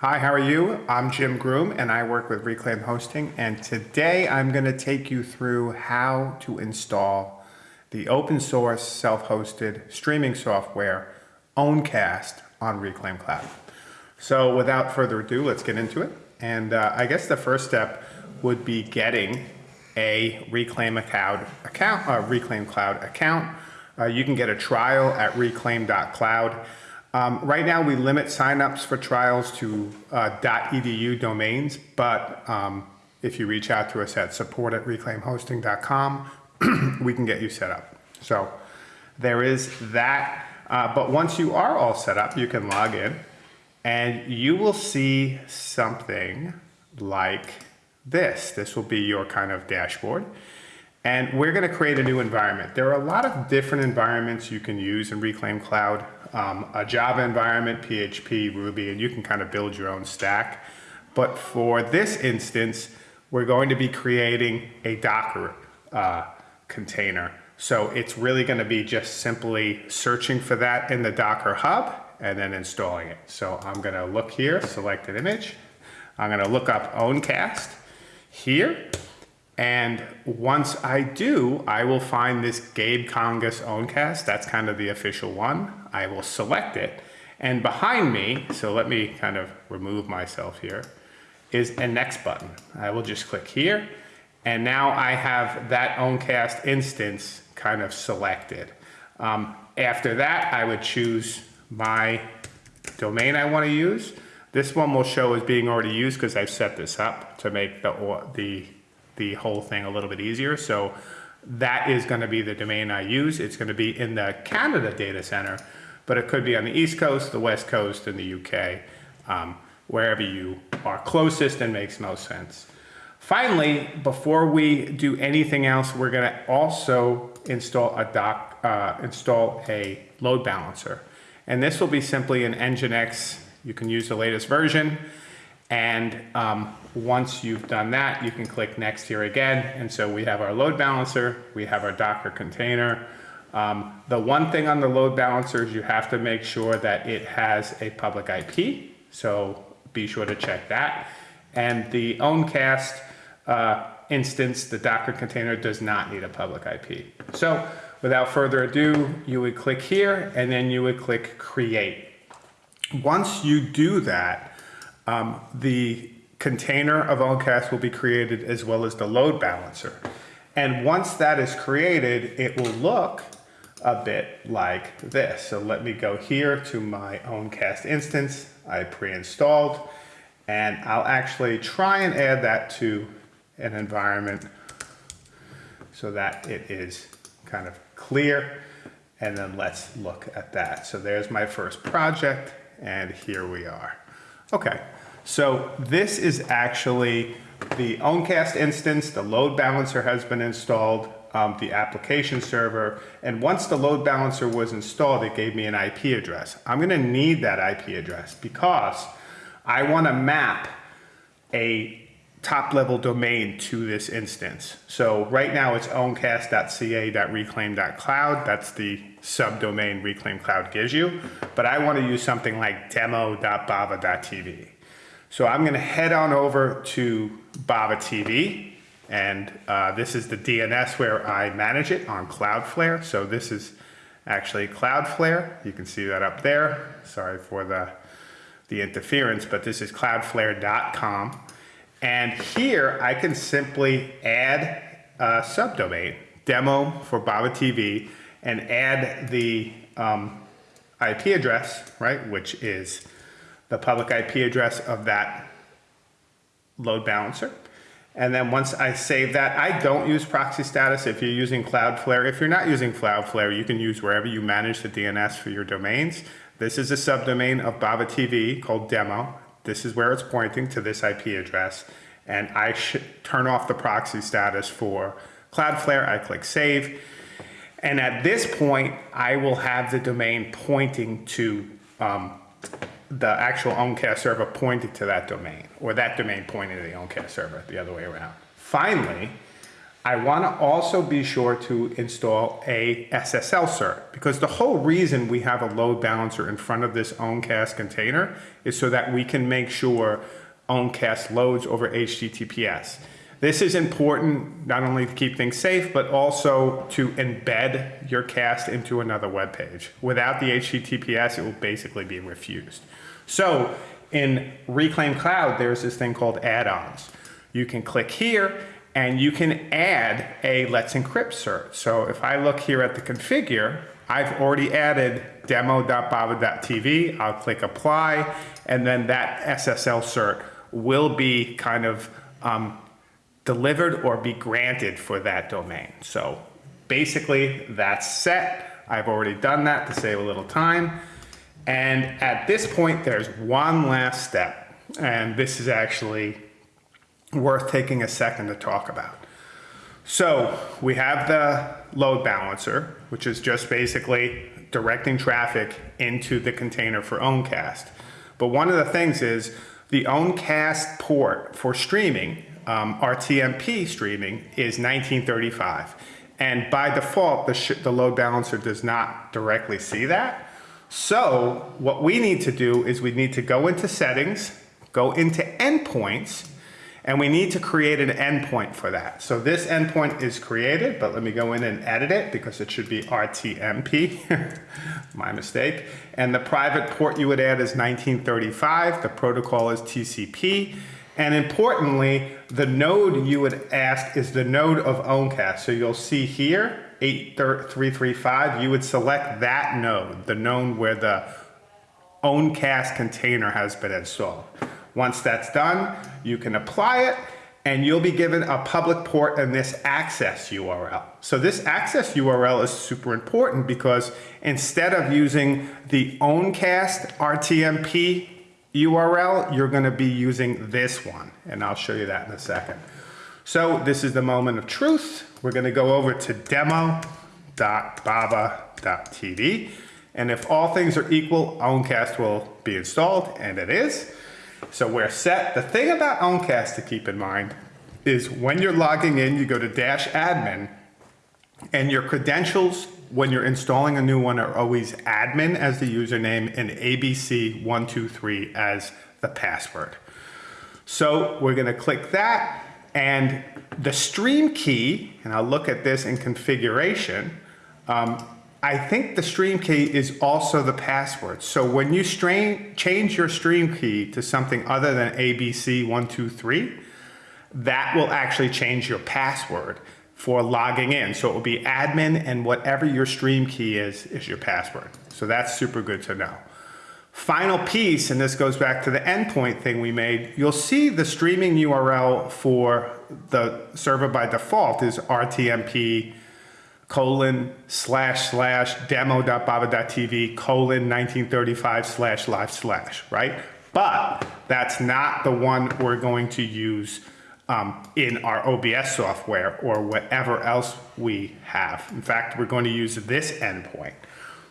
Hi, how are you? I'm Jim Groom and I work with Reclaim Hosting and today I'm going to take you through how to install the open source self-hosted streaming software Owncast on Reclaim Cloud. So without further ado, let's get into it. And uh, I guess the first step would be getting a Reclaim Cloud account, a Reclaim Cloud account. Uh, you can get a trial at reclaim.cloud. Um, right now, we limit signups for trials to uh, .edu domains, but um, if you reach out to us at support at reclaimhosting.com, we can get you set up. So there is that. Uh, but once you are all set up, you can log in and you will see something like this. This will be your kind of dashboard. And we're going to create a new environment. There are a lot of different environments you can use in Reclaim Cloud. Um, a Java environment, PHP, Ruby, and you can kind of build your own stack. But for this instance, we're going to be creating a Docker uh, container. So it's really going to be just simply searching for that in the Docker Hub and then installing it. So I'm going to look here, select an image. I'm going to look up Owncast here. And once I do, I will find this Gabe Kangas Owncast. That's kind of the official one. I will select it. And behind me, so let me kind of remove myself here, is a next button. I will just click here. And now I have that Owncast instance kind of selected. Um, after that, I would choose my domain I want to use. This one will show as being already used because I've set this up to make the, the the whole thing a little bit easier. So that is going to be the domain I use. It's going to be in the Canada data center, but it could be on the East Coast, the West Coast, and the UK, um, wherever you are closest and makes most sense. Finally, before we do anything else, we're going to also install a doc, uh, install a load balancer. And this will be simply an Nginx. You can use the latest version. And um, once you've done that, you can click next here again. And so we have our load balancer, we have our Docker container. Um, the one thing on the load balancer is you have to make sure that it has a public IP. So be sure to check that. And the Owncast uh, instance, the Docker container does not need a public IP. So without further ado, you would click here and then you would click create. Once you do that, um, the container of Owncast will be created as well as the load balancer. And once that is created, it will look a bit like this. So let me go here to my Owncast instance I pre-installed, and I'll actually try and add that to an environment so that it is kind of clear. And then let's look at that. So there's my first project, and here we are. Okay, so this is actually the Owncast instance, the load balancer has been installed, um, the application server, and once the load balancer was installed, it gave me an IP address. I'm gonna need that IP address because I wanna map a top level domain to this instance. So right now it's owncast.ca.reclaim.cloud. That's the subdomain Reclaim Cloud gives you. But I want to use something like demo.bava.tv. So I'm going to head on over to Bava TV. And uh, this is the DNS where I manage it on Cloudflare. So this is actually Cloudflare. You can see that up there. Sorry for the, the interference, but this is cloudflare.com. And here I can simply add a subdomain, demo for Bava TV, and add the um, IP address, right, which is the public IP address of that load balancer. And then once I save that, I don't use proxy status if you're using Cloudflare. If you're not using Cloudflare, you can use wherever you manage the DNS for your domains. This is a subdomain of Bava TV called demo. This is where it's pointing to this IP address. And I should turn off the proxy status for Cloudflare. I click save. And at this point, I will have the domain pointing to um, the actual Owncast server pointed to that domain, or that domain pointing to the Owncast server, the other way around. Finally, I want to also be sure to install a SSL cert because the whole reason we have a load balancer in front of this Owncast container is so that we can make sure Owncast loads over HTTPS. This is important not only to keep things safe, but also to embed your cast into another web page. Without the HTTPS, it will basically be refused. So in Reclaim Cloud, there's this thing called add-ons. You can click here and you can add a Let's Encrypt cert. So if I look here at the configure, I've already added demo.bava.tv. I'll click apply, and then that SSL cert will be kind of um, delivered or be granted for that domain. So basically that's set. I've already done that to save a little time. And at this point, there's one last step. And this is actually worth taking a second to talk about. So we have the load balancer, which is just basically directing traffic into the container for Owncast. But one of the things is the Owncast port for streaming, um, RTMP streaming, is 1935. And by default, the, the load balancer does not directly see that. So what we need to do is we need to go into settings, go into endpoints, and we need to create an endpoint for that. So this endpoint is created, but let me go in and edit it because it should be RTMP, my mistake. And the private port you would add is 1935, the protocol is TCP, and importantly, the node you would ask is the node of Owncast. So you'll see here, 8335, you would select that node, the node where the Owncast container has been installed. Once that's done, you can apply it and you'll be given a public port and this access URL. So this access URL is super important because instead of using the Owncast RTMP URL, you're gonna be using this one. And I'll show you that in a second. So this is the moment of truth. We're gonna go over to demo.bava.tv. And if all things are equal, Owncast will be installed, and it is. So we're set. The thing about Owncast to keep in mind is when you're logging in, you go to dash admin, and your credentials when you're installing a new one are always admin as the username and ABC123 as the password. So we're gonna click that and the stream key, and I'll look at this in configuration, um, I think the stream key is also the password. So when you strain, change your stream key to something other than ABC123, that will actually change your password for logging in. So it will be admin and whatever your stream key is, is your password. So that's super good to know. Final piece, and this goes back to the endpoint thing we made, you'll see the streaming URL for the server by default is RTMP colon slash slash demo.bava.tv colon 1935 slash live slash, right? But that's not the one we're going to use um, in our OBS software or whatever else we have. In fact, we're going to use this endpoint.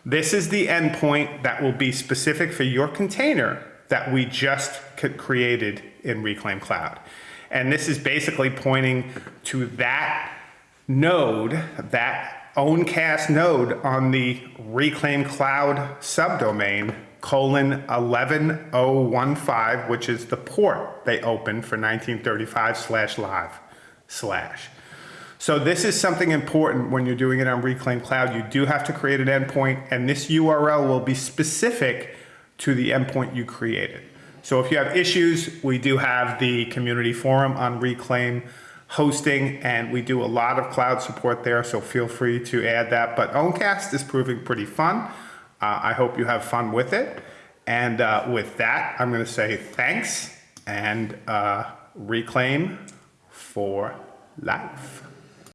This is the endpoint that will be specific for your container that we just created in Reclaim Cloud. And this is basically pointing to that node, that OwnCast node on the Reclaim Cloud subdomain colon 11015, which is the port they opened for 1935 slash live slash. So this is something important when you're doing it on Reclaim Cloud. You do have to create an endpoint and this URL will be specific to the endpoint you created. So if you have issues, we do have the community forum on Reclaim hosting and we do a lot of cloud support there. So feel free to add that. But Owncast is proving pretty fun. Uh, I hope you have fun with it. And uh, with that, I'm going to say thanks and uh, reclaim for life.